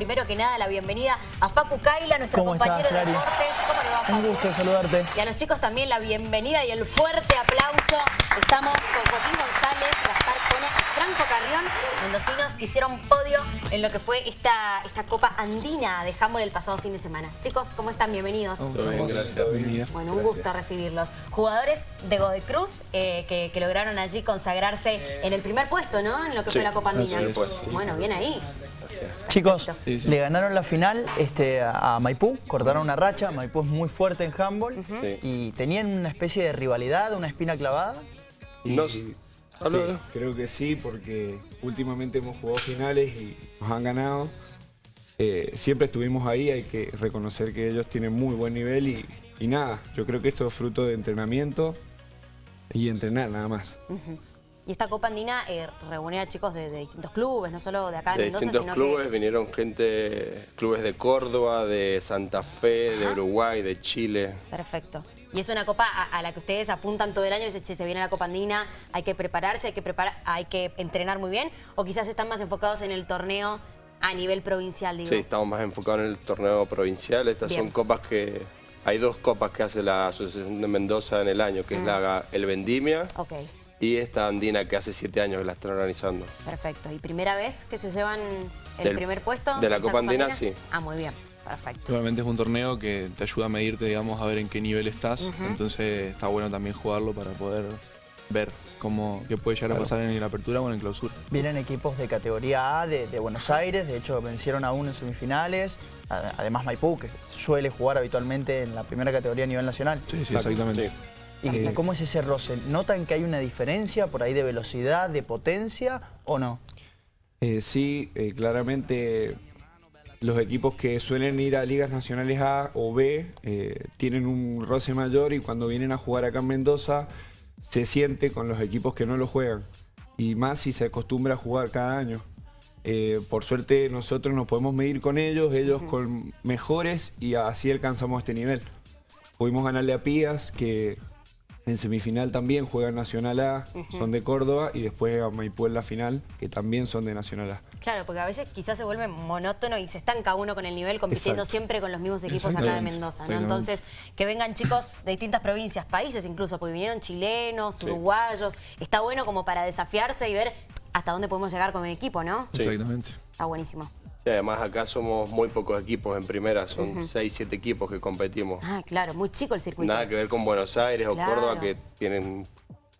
primero que nada la bienvenida a Facu Kaila, nuestro ¿Cómo compañero estás, de Clary? deportes. ¿Cómo le va, Facu? Un gusto saludarte. Y a los chicos también la bienvenida y el fuerte aplauso. Estamos con Joaquín González, Gaspar Cone y Franco Carrión, mendocinos que hicieron podio en lo que fue esta, esta Copa Andina de handball el pasado fin de semana. Chicos, ¿cómo están? Bienvenidos. Bien, gracias. Bueno, un gusto recibirlos. Jugadores de Godoy Cruz eh, que, que lograron allí consagrarse en el primer puesto, ¿no? En lo que Sí, fue la Copa Andina. es. Sí. Bueno, bien ahí. Chicos, Perfecto. Sí, sí. le ganaron la final este, a Maipú, cortaron una racha, Maipú es muy fuerte en handball y tenían una especie de rivalidad, una espina clavada. Y- sí, creo que sí, porque últimamente hemos jugado finales y nos han ganado. Eh, siempre estuvimos ahí, hay que reconocer que ellos tienen muy buen nivel y, y nada, yo creo que esto es fruto de entrenamiento y entrenar nada más. Y esta Copa Andina eh, reúne a chicos de, de distintos clubes, no solo de acá de, De Mendoza, distintos sino clubes que... vinieron gente, clubes de Córdoba, de Santa Fe, de. Uruguay, de Chile. Perfecto. Y es una copa a, a la que ustedes apuntan todo el año y dicen, "Che, se viene la Copa Andina, hay que prepararse, hay que, preparar, hay que entrenar muy bien, o quizás están más enfocados en el torneo a nivel provincial, digo. Sí, estamos más enfocados en el torneo provincial. Estas Bien. son copas que... Hay dos copas que hace la Asociación de Mendoza en el año, que es la, el Vendimia Ok, y esta andina que hace siete años que la están organizando. perfecto. ¿Y primera vez que se llevan el Del- primer puesto? de la Copa Andina, sí. Ah, muy bien, perfecto. Realmente es un torneo que te ayuda a medirte, digamos, a ver en qué nivel estás. Entonces está bueno también jugarlo para poder ver cómo qué puede llegar a pasar en la apertura o en el clausura. Vienen equipos de categoría A de, de Buenos Aires, de hecho vencieron a uno en semifinales, además Maipú, que suele jugar habitualmente en la primera categoría a nivel nacional. Sí, sí, exactamente. sí. ¿Y Eh, cómo es ese roce? ¿Notan que hay una diferencia por ahí de velocidad, de potencia o no? Eh, sí, eh, claramente los equipos que suelen ir a ligas nacionales A o B eh, tienen un roce mayor y cuando vienen a jugar acá en Mendoza se siente con los equipos que no lo juegan y más si se acostumbra a jugar cada año. Eh, por suerte nosotros nos podemos medir con ellos, ellos con mejores y así alcanzamos este nivel. Pudimos ganarle a Pías que en semifinal también juegan Nacional A, son de Córdoba y después a Maipú en la final que también son de Nacional A. Claro, porque a veces quizás se vuelve monótono y se estanca uno con el nivel compitiendo Exacto. siempre con los mismos equipos acá de Mendoza, ¿no? Entonces, que vengan chicos de distintas provincias, países incluso, porque vinieron chilenos, uruguayos, está bueno como para desafiarse y ver hasta dónde podemos llegar con mi equipo, ¿no? Sí. Exactamente. Está buenísimo. Sí, además acá somos muy pocos equipos en primera, son seis, siete equipos que competimos. Ah, claro, muy chico el circuito. Nada que ver con Buenos Aires o. Córdoba que tienen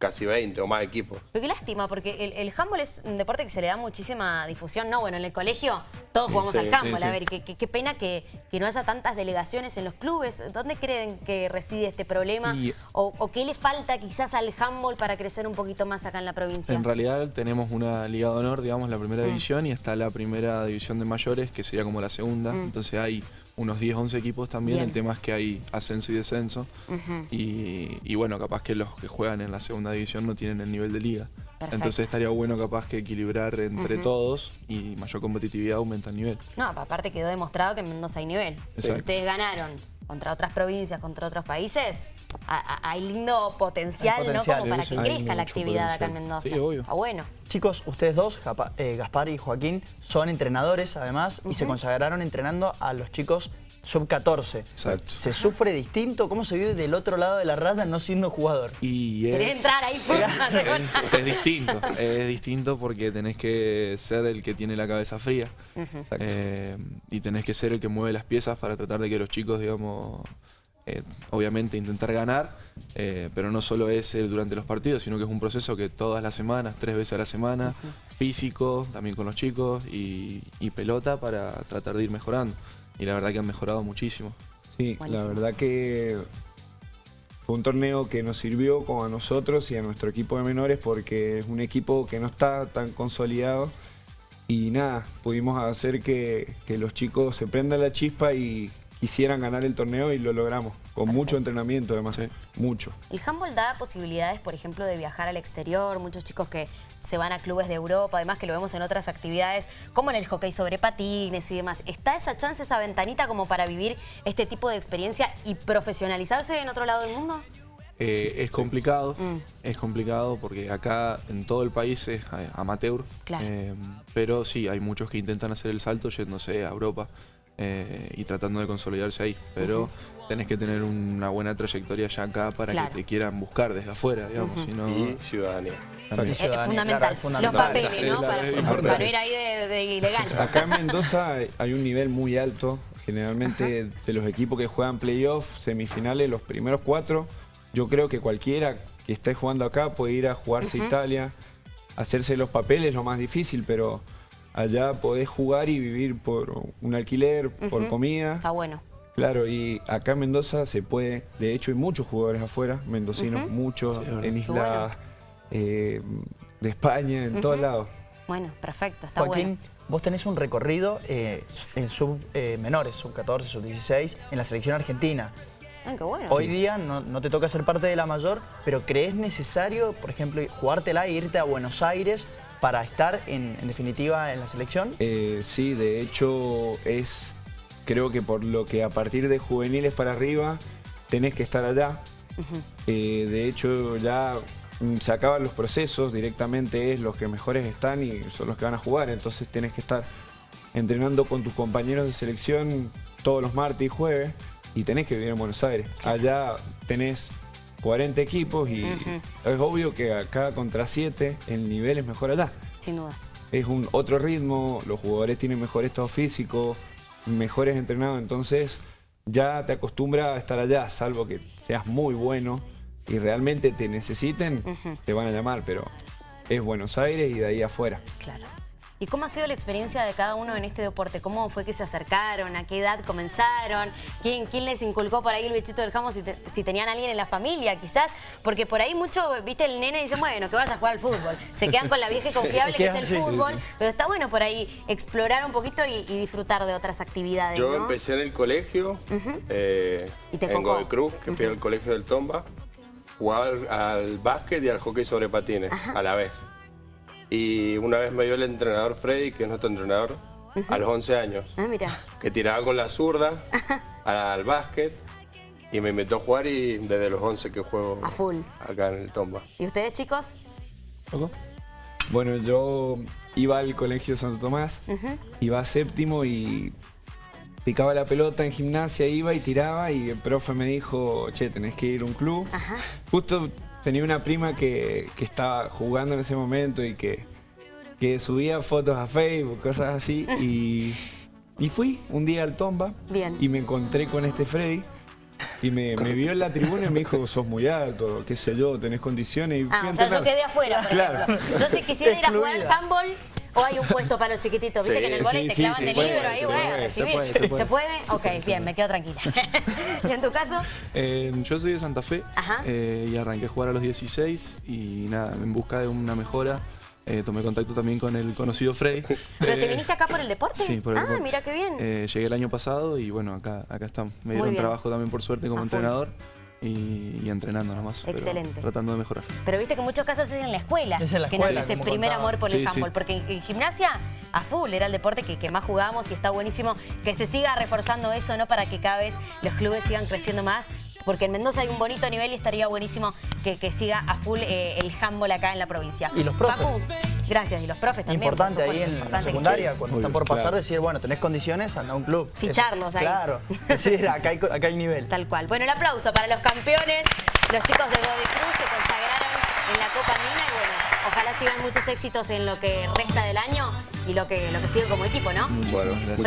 casi 20 o más equipos. Pero qué lástima, porque el, el handball es un deporte que se le da muchísima difusión, ¿no? Bueno, en el colegio todos jugamos sí, al handball. sí. A ver, qué, qué- qué pena que, que no haya tantas delegaciones en los clubes. ¿Dónde creen que reside este problema? Y- O, o qué le falta quizás al handball para crecer un poquito más acá en la provincia? En realidad tenemos una Liga de Honor, digamos, la primera división, y está la primera división de mayores, que sería como la segunda. Entonces hay unos 10, 11 equipos también. Bien. El tema es que hay ascenso y descenso. Y, y bueno, capaz que los que juegan en la segunda división no tienen el nivel de liga. Perfecto. Entonces estaría bueno capaz que equilibrar entre todos y mayor competitividad aumenta el nivel. No, aparte quedó demostrado que en Mendoza hay nivel. Exacto. ustedes ganaron contra otras provincias, contra otros países, hay lindo potencial, Hay ¿no? potencial, Como para que crezca la actividad acá en potencial. Mendoza. Sí, obvio. Está bueno. Chicos, ustedes dos, Japa- eh, Gaspar y Joaquín, son entrenadores además y se consagraron entrenando a los chicos sub-14. Exacto. ¿Se sufre distinto? ¿Cómo se vive del otro lado de la raya no siendo jugador? Y ¿Querés es, entrar ahí? es, es distinto, es distinto porque tenés que ser el que tiene la cabeza fría Eh, y tenés que ser el que mueve las piezas para tratar de que los chicos, digamos, eh, obviamente intentar ganar, eh, pero no solo es el durante los partidos, sino que es un proceso que todas las semanas, tres veces a la semana, físico, también con los chicos y, y pelota para tratar de ir mejorando. Y la verdad que han mejorado muchísimo. Sí, Buenísimo. la verdad que fue un torneo que nos sirvió como a nosotros y a nuestro equipo de menores porque es un equipo que no está tan consolidado y nada, pudimos hacer que, que los chicos se prendan la chispa y quisieran ganar el torneo y lo logramos, con mucho entrenamiento además, Sí. mucho. El handball da posibilidades, por ejemplo, de viajar al exterior, muchos chicos que se van a clubes de Europa, además que lo vemos en otras actividades, como en el hockey sobre patines y demás. ¿Está esa chance, esa ventanita como para vivir este tipo de experiencia y profesionalizarse en otro lado del mundo? Eh, es complicado, Mm. es complicado porque acá en todo el país es eh, amateur. Claro. Eh, pero sí, hay muchos que intentan hacer el salto yéndose a Europa eh, y tratando de consolidarse ahí. Pero tenés que tener una buena trayectoria ya acá para Claro. que te quieran buscar desde afuera, digamos. si no- Y ciudadanía. Es Ciudadanía, fundamental. claro, es fundamental. Los papeles, ¿no? Para, para ir ahí de, de ilegal. Acá en Mendoza hay- un nivel muy alto. Generalmente de los equipos que juegan playoff, semifinales, los primeros cuatro, yo creo que cualquiera que esté jugando acá puede ir a jugarse a Italia, hacerse los papeles, lo más difícil, pero allá podés jugar y vivir por un alquiler, por comida. Está bueno. Claro, y acá en Mendoza se puede, de hecho hay muchos jugadores afuera, mendocinos, muchos, Sí, en bueno. islas eh, de España, en todos lados. Bueno, perfecto, está Joaquín, bueno. vos tenés un recorrido eh, en sub eh, menores, sub 14, sub 16, en la selección argentina. Ah, qué bueno. Hoy día no, no te toca ser parte de la mayor, pero ¿crees necesario, por ejemplo, jugártela e irte a Buenos Aires para estar en, en definitiva en la selección? Eh, sí, de hecho es, creo que por lo que a partir de juveniles para arriba tenés que estar allá. Eh, de hecho ya mm, se acaban los procesos, directamente es los que mejores están y son los que van a jugar, entonces tenés que estar entrenando con tus compañeros de selección todos los martes y jueves y tenés que vivir en Buenos Aires. Allá tenés 40 equipos y es obvio que acá contra 7 el nivel es mejor allá Sin dudas. es un otro ritmo, los jugadores tienen mejor estado físico, mejores entrenados, entonces ya te acostumbras a estar allá, salvo que seas muy bueno y realmente te necesiten, te van a llamar, pero es Buenos Aires y de ahí afuera. Claro. ¿Y cómo ha sido la experiencia de cada uno en este deporte? ¿Cómo fue que se acercaron? ¿A qué edad comenzaron? ¿Quién, quién les inculcó por ahí el bichito del jamón? Si, te- si tenían alguien en la familia, quizás. Porque por ahí mucho, viste, el nene dice, bueno, que vas a jugar al fútbol. Se quedan con la vieja y confiable que es el sí, sí, fútbol. Pero está bueno por ahí explorar un poquito y, y disfrutar de otras actividades, Yo ¿no? empecé en el colegio, eh, Y te en cocó. Godoy Cruz, que fui al colegio del Tomba, jugaba al, al básquet y al hockey sobre patines a la vez. Y una vez me dio el entrenador Freddy, que es nuestro entrenador, a los 11 años, Ah, mira. que tiraba con la zurda al básquet y me invitó a jugar y desde los 11 que juego A full. acá en el Tomba. ¿Y ustedes, chicos? ¿Poco? Bueno, yo iba al colegio Santo Tomás, iba a séptimo y picaba la pelota en gimnasia, iba y tiraba y el profe me dijo, che, tenés que ir a un club. Ajá. Justo tenía una prima que, que estaba jugando en ese momento y que, que subía fotos a Facebook, cosas así. Y, y fui un día al Tomba Bien. y me encontré con este Freddy. Y me, me vio en la tribuna y me dijo, sos muy alto, qué sé yo, tenés condiciones. Y Ah, o sea, yo quedé afuera, por Claro. ejemplo. Yo si quisiera ir a jugar al Excluida. handball, o hay un puesto para los chiquititos, viste Sí, que en el volei sí, te clavan de libro, ahí se voy a puede, recibir. se puede, se puede. puede? Ok, bien, me quedo tranquila. ¿Y en tu caso? Eh, yo soy de Santa Fe Ajá. eh, y arranqué a jugar a los 16 y nada, en busca de una mejora eh, tomé contacto también con el conocido Freddy. ¿Pero te Eh, viniste acá por el deporte? Sí, por el Ah, deporte. mira qué bien. Eh, llegué el año pasado y bueno, acá, acá estamos. Me dieron trabajo también por suerte como A full. Y, y entrenando nomás. Excelente. tratando de mejorar. Pero viste que en muchos casos es en la escuela Es en la que escuela, nace ese primer contaba. amor por Sí, el sí. handball. Porque en, en gimnasia, a full, era el deporte que, que más jugábamos y está buenísimo que se siga reforzando eso, ¿no? Para que cada vez los clubes sigan creciendo más. Porque en Mendoza hay un bonito nivel y estaría buenísimo que, que siga a full eh, el handball acá en la provincia. Y los profes. Facu, gracias. Y los profes también. por Importante ahí en la importante secundaria, cuando están por pasar, claro. decir, bueno, tenés condiciones, anda a un club. Ficharlos ahí. Claro, decir, acá hay, acá hay nivel. Tal cual. Bueno, el aplauso para los campeones, los chicos de Godoy Cruz se consagraron en la Copa Andina y bueno, ojalá sigan muchos éxitos en lo que resta del año y lo que, lo que sigue como equipo, ¿no? Bueno, gracias.